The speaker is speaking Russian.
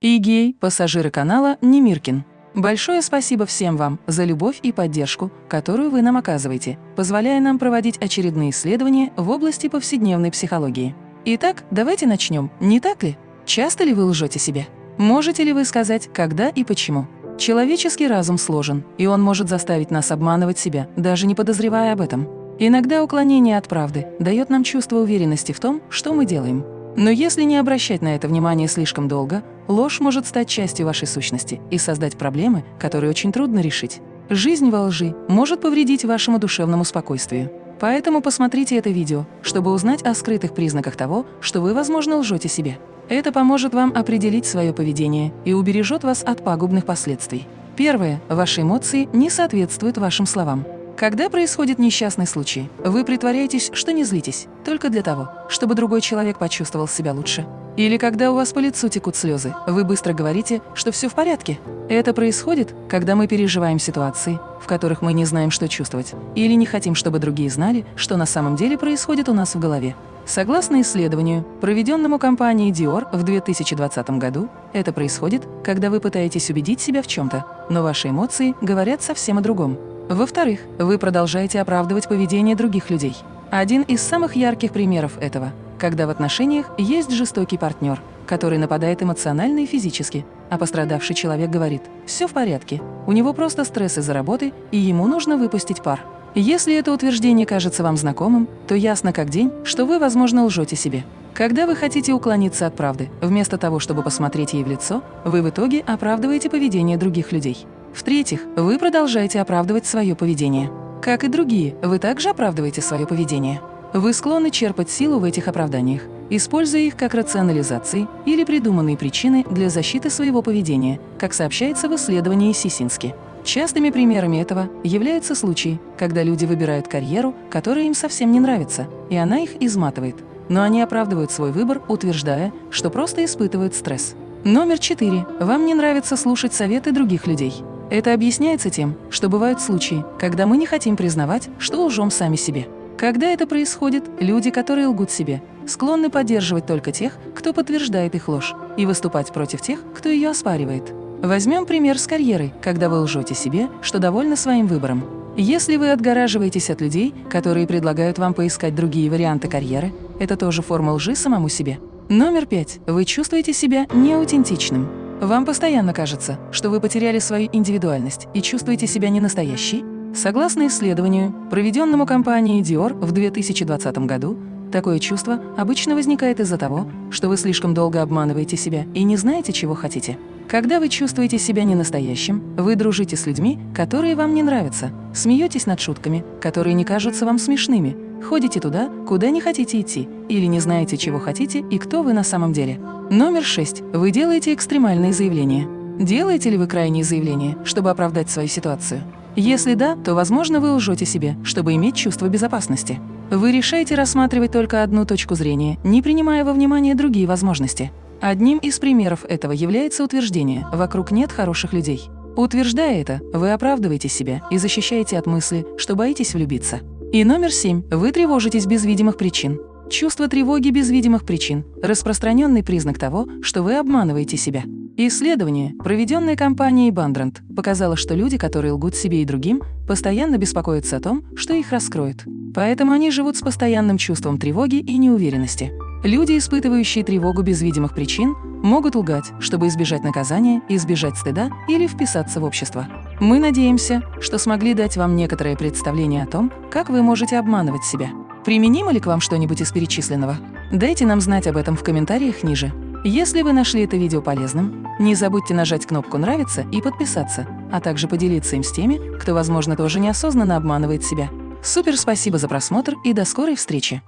и гей, пассажиры канала Немиркин. Большое спасибо всем вам за любовь и поддержку, которую вы нам оказываете, позволяя нам проводить очередные исследования в области повседневной психологии. Итак, давайте начнем, не так ли? Часто ли вы лжете себе? Можете ли вы сказать, когда и почему? Человеческий разум сложен, и он может заставить нас обманывать себя, даже не подозревая об этом. Иногда уклонение от правды дает нам чувство уверенности в том, что мы делаем. Но если не обращать на это внимание слишком долго, ложь может стать частью вашей сущности и создать проблемы, которые очень трудно решить. Жизнь во лжи может повредить вашему душевному спокойствию. Поэтому посмотрите это видео, чтобы узнать о скрытых признаках того, что вы, возможно, лжете себе. Это поможет вам определить свое поведение и убережет вас от пагубных последствий. Первое. Ваши эмоции не соответствуют вашим словам. Когда происходит несчастный случай, вы притворяетесь, что не злитесь, только для того, чтобы другой человек почувствовал себя лучше. Или когда у вас по лицу текут слезы, вы быстро говорите, что все в порядке. Это происходит, когда мы переживаем ситуации, в которых мы не знаем, что чувствовать, или не хотим, чтобы другие знали, что на самом деле происходит у нас в голове. Согласно исследованию, проведенному компанией Dior в 2020 году, это происходит, когда вы пытаетесь убедить себя в чем-то, но ваши эмоции говорят совсем о другом. Во-вторых, вы продолжаете оправдывать поведение других людей. Один из самых ярких примеров этого – когда в отношениях есть жестокий партнер, который нападает эмоционально и физически, а пострадавший человек говорит «все в порядке, у него просто стресс из-за работы, и ему нужно выпустить пар». Если это утверждение кажется вам знакомым, то ясно как день, что вы, возможно, лжете себе. Когда вы хотите уклониться от правды, вместо того, чтобы посмотреть ей в лицо, вы в итоге оправдываете поведение других людей. В-третьих, вы продолжаете оправдывать свое поведение. Как и другие, вы также оправдываете свое поведение. Вы склонны черпать силу в этих оправданиях, используя их как рационализации или придуманные причины для защиты своего поведения, как сообщается в исследовании Сисински. Частыми примерами этого являются случаи, когда люди выбирают карьеру, которая им совсем не нравится, и она их изматывает. Но они оправдывают свой выбор, утверждая, что просто испытывают стресс. Номер четыре. Вам не нравится слушать советы других людей. Это объясняется тем, что бывают случаи, когда мы не хотим признавать, что лжем сами себе. Когда это происходит, люди, которые лгут себе, склонны поддерживать только тех, кто подтверждает их ложь, и выступать против тех, кто ее оспаривает. Возьмем пример с карьерой, когда вы лжете себе, что довольны своим выбором. Если вы отгораживаетесь от людей, которые предлагают вам поискать другие варианты карьеры, это тоже форма лжи самому себе. Номер пять. Вы чувствуете себя неаутентичным. Вам постоянно кажется, что вы потеряли свою индивидуальность и чувствуете себя ненастоящей? Согласно исследованию, проведенному компанией Dior в 2020 году, такое чувство обычно возникает из-за того, что вы слишком долго обманываете себя и не знаете, чего хотите. Когда вы чувствуете себя ненастоящим, вы дружите с людьми, которые вам не нравятся, смеетесь над шутками, которые не кажутся вам смешными, ходите туда, куда не хотите идти, или не знаете, чего хотите и кто вы на самом деле. Номер шесть. Вы делаете экстремальные заявления. Делаете ли вы крайние заявления, чтобы оправдать свою ситуацию? Если да, то, возможно, вы лжете себе, чтобы иметь чувство безопасности. Вы решаете рассматривать только одну точку зрения, не принимая во внимание другие возможности. Одним из примеров этого является утверждение «вокруг нет хороших людей». Утверждая это, вы оправдываете себя и защищаете от мысли, что боитесь влюбиться. И номер семь. Вы тревожитесь без видимых причин. Чувство тревоги без видимых причин – распространенный признак того, что вы обманываете себя. Исследование, проведенное компанией Бандранд, показало, что люди, которые лгут себе и другим, постоянно беспокоятся о том, что их раскроют. Поэтому они живут с постоянным чувством тревоги и неуверенности. Люди, испытывающие тревогу без видимых причин, могут лгать, чтобы избежать наказания, избежать стыда или вписаться в общество. Мы надеемся, что смогли дать вам некоторое представление о том, как вы можете обманывать себя. Применимо ли к вам что-нибудь из перечисленного? Дайте нам знать об этом в комментариях ниже. Если вы нашли это видео полезным, не забудьте нажать кнопку «Нравится» и подписаться, а также поделиться им с теми, кто, возможно, тоже неосознанно обманывает себя. Супер спасибо за просмотр и до скорой встречи!